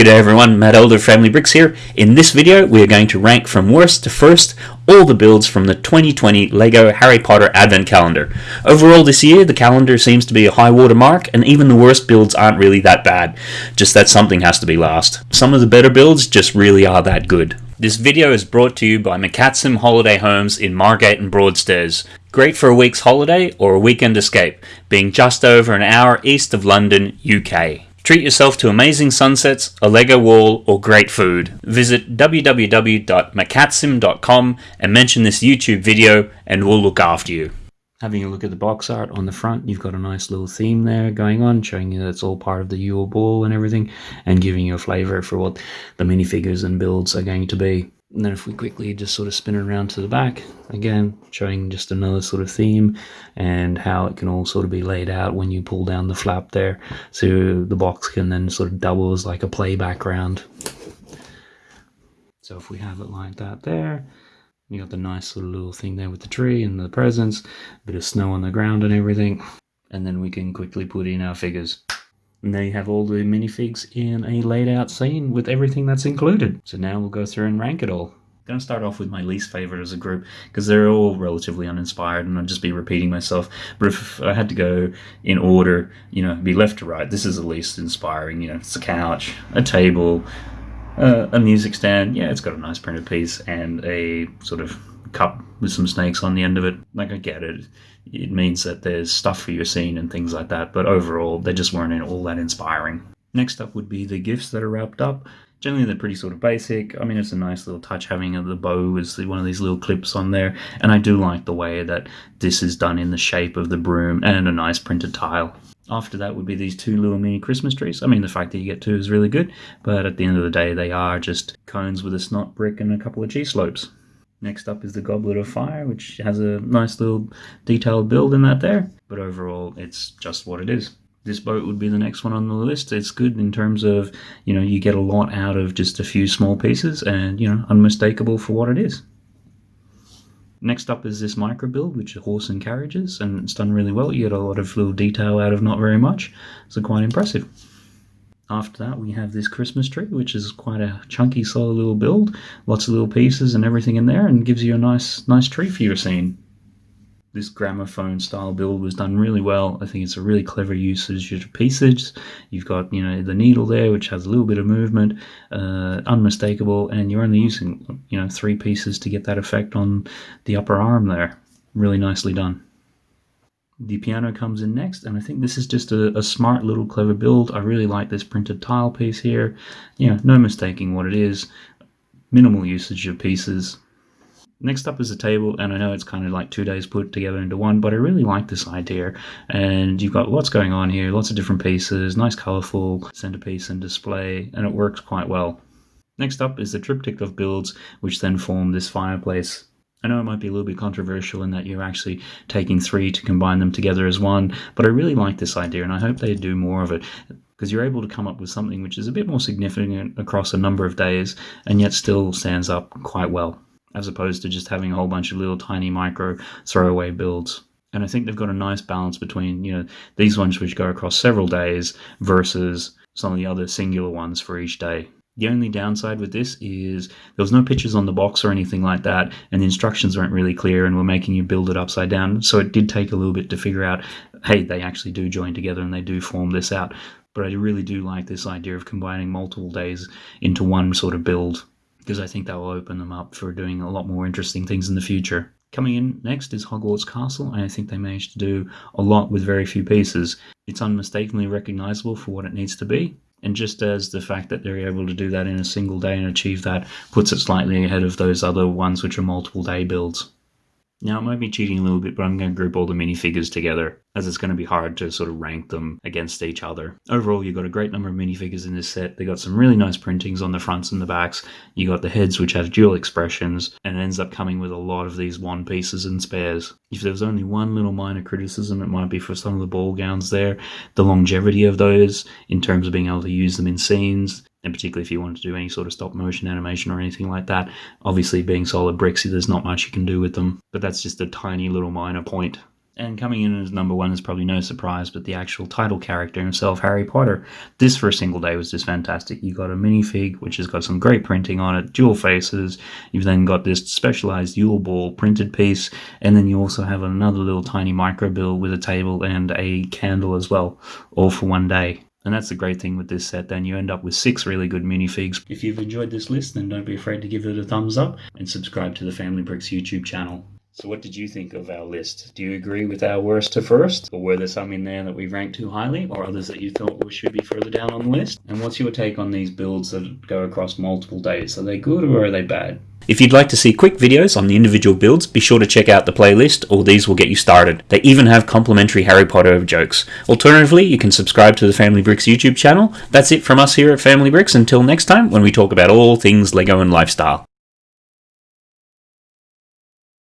G'day everyone, Matt Elder Family Bricks here. In this video we are going to rank from worst to first all the builds from the 2020 LEGO Harry Potter Advent Calendar. Overall this year the calendar seems to be a high water mark and even the worst builds aren't really that bad, just that something has to be last. Some of the better builds just really are that good. This video is brought to you by McCatsim Holiday Homes in Margate and Broadstairs. Great for a week's holiday or a weekend escape, being just over an hour east of London, UK. Treat yourself to amazing sunsets, a Lego wall, or great food. Visit www.macatsim.com and mention this YouTube video and we'll look after you. Having a look at the box art on the front, you've got a nice little theme there going on, showing you that it's all part of the Yule Ball and everything, and giving you a flavour for what the minifigures and builds are going to be. And then if we quickly just sort of spin it around to the back, again, showing just another sort of theme and how it can all sort of be laid out when you pull down the flap there. So the box can then sort of double as like a play background. So if we have it like that there, you got the nice of little thing there with the tree and the presents, a bit of snow on the ground and everything. And then we can quickly put in our figures. And there you have all the minifigs in a laid out scene with everything that's included. So now we'll go through and rank it all. Going to start off with my least favorite as a group because they're all relatively uninspired and I'll just be repeating myself. But if I had to go in order, you know, be left to right, this is the least inspiring. You know, it's a couch, a table, uh, a music stand. Yeah, it's got a nice printed piece and a sort of cup with some snakes on the end of it. Like, I get it it means that there's stuff for your scene and things like that, but overall, they just weren't all that inspiring. Next up would be the gifts that are wrapped up. Generally, they're pretty sort of basic. I mean, it's a nice little touch having the bow as the one of these little clips on there, and I do like the way that this is done in the shape of the broom and a nice printed tile. After that would be these two little mini Christmas trees. I mean, the fact that you get two is really good, but at the end of the day, they are just cones with a snot brick and a couple of cheese slopes. Next up is the Goblet of Fire, which has a nice little detailed build in that there. But overall, it's just what it is. This boat would be the next one on the list. It's good in terms of, you know, you get a lot out of just a few small pieces and, you know, unmistakable for what it is. Next up is this micro build, which is horse and carriages, and it's done really well. You get a lot of little detail out of not very much, so quite impressive. After that, we have this Christmas tree, which is quite a chunky, solid little build. Lots of little pieces and everything in there, and gives you a nice, nice tree for your scene. This gramophone style build was done really well. I think it's a really clever usage of pieces. You've got, you know, the needle there, which has a little bit of movement, uh, unmistakable, and you're only using, you know, three pieces to get that effect on the upper arm there. Really nicely done. The piano comes in next, and I think this is just a, a, smart little clever build. I really like this printed tile piece here. Know, no mistaking what it is. Minimal usage of pieces. Next up is a table, and I know it's kind of like two days put together into one, but I really like this idea. And you've got lots going on here, lots of different pieces, nice colorful centerpiece and display, and it works quite well. Next up is the triptych of builds, which then form this fireplace. I know it might be a little bit controversial in that you're actually taking three to combine them together as one, but I really like this idea and I hope they do more of it because you're able to come up with something which is a bit more significant across a number of days and yet still stands up quite well, as opposed to just having a whole bunch of little tiny micro throwaway builds. And I think they've got a nice balance between, you know, these ones which go across several days versus some of the other singular ones for each day. The only downside with this is there was no pictures on the box or anything like that, and the instructions weren't really clear and were making you build it upside down. So it did take a little bit to figure out, hey, they actually do join together and they do form this out. But I really do like this idea of combining multiple days into one sort of build because I think that will open them up for doing a lot more interesting things in the future. Coming in next is Hogwarts Castle, and I think they managed to do a lot with very few pieces. It's unmistakably recognizable for what it needs to be, and just as the fact that they're able to do that in a single day and achieve that puts it slightly ahead of those other ones which are multiple day builds. Now, it might be cheating a little bit, but I'm going to group all the minifigures together, as it's going to be hard to sort of rank them against each other. Overall, you've got a great number of minifigures in this set. They got some really nice printings on the fronts and the backs. You got the heads, which have dual expressions, and it ends up coming with a lot of these one pieces and spares. If there was only one little minor criticism, it might be for some of the ball gowns there. The longevity of those, in terms of being able to use them in scenes, and particularly if you want to do any sort of stop motion animation or anything like that. Obviously, being solid bricks, there's not much you can do with them, but that's just a tiny little minor point. And coming in as number one is probably no surprise, but the actual title character himself, Harry Potter. This for a single day was just fantastic. You got a minifig, which has got some great printing on it, dual faces. You've then got this specialized Yule Ball printed piece, and then you also have another little tiny micro build with a table and a candle as well, all for one day. And that's the great thing with this set, then you end up with six really good minifigs. If you've enjoyed this list, then don't be afraid to give it a thumbs up and subscribe to the Family Bricks YouTube channel. So what did you think of our list? Do you agree with our worst to first? Or were there some in there that we ranked too highly? Or others that you thought should be further down on the list? And what's your take on these builds that go across multiple days? Are they good or are they bad? If you'd like to see quick videos on the individual builds, be sure to check out the playlist, or these will get you started. They even have complimentary Harry Potter jokes. Alternatively, you can subscribe to the Family Bricks YouTube channel. That's it from us here at Family Bricks. Until next time, when we talk about all things LEGO and lifestyle.